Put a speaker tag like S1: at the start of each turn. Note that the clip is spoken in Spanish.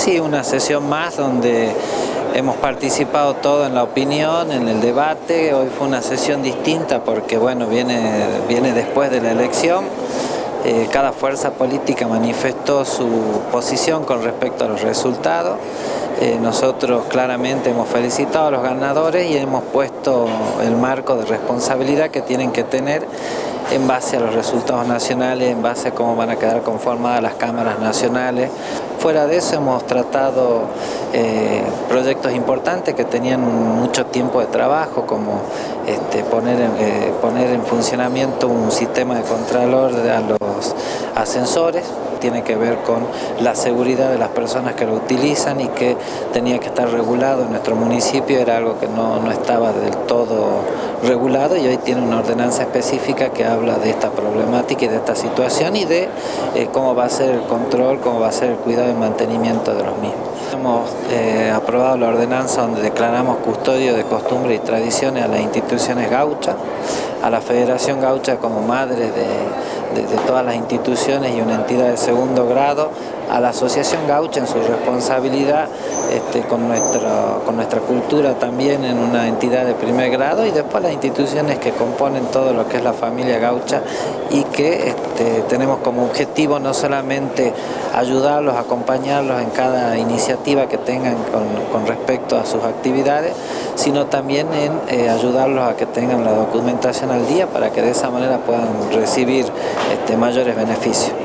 S1: Sí, una sesión más donde hemos participado todo en la opinión, en el debate. Hoy fue una sesión distinta porque bueno, viene, viene después de la elección. Eh, cada fuerza política manifestó su posición con respecto a los resultados. Eh, nosotros claramente hemos felicitado a los ganadores y hemos puesto el marco de responsabilidad que tienen que tener en base a los resultados nacionales, en base a cómo van a quedar conformadas las cámaras nacionales. Fuera de eso hemos tratado eh, proyectos importantes que tenían mucho tiempo de trabajo, como este, poner, eh, poner en funcionamiento un sistema de contralor a los ascensores, tiene que ver con la seguridad de las personas que lo utilizan y que tenía que estar regulado en nuestro municipio, era algo que no, no estaba del todo regulado y hoy tiene una ordenanza específica que habla de esta problemática y de esta situación y de eh, cómo va a ser el control, cómo va a ser el cuidado y mantenimiento de los mismos. Hemos eh, aprobado la ordenanza donde declaramos custodio de costumbres y tradiciones a las instituciones gauchas, a la Federación Gaucha como madre de, de todas las instituciones y una entidad de segundo grado, a la Asociación Gaucha en su responsabilidad este, con, nuestra, con nuestra cultura también en una entidad de primer grado y después las instituciones que componen todo lo que es la familia gaucha y que este, tenemos como objetivo no solamente ayudarlos, acompañarlos en cada iniciativa que tengan con, respecto a sus actividades, sino también en eh, ayudarlos a que tengan la documentación al día para que de esa manera puedan recibir este, mayores beneficios.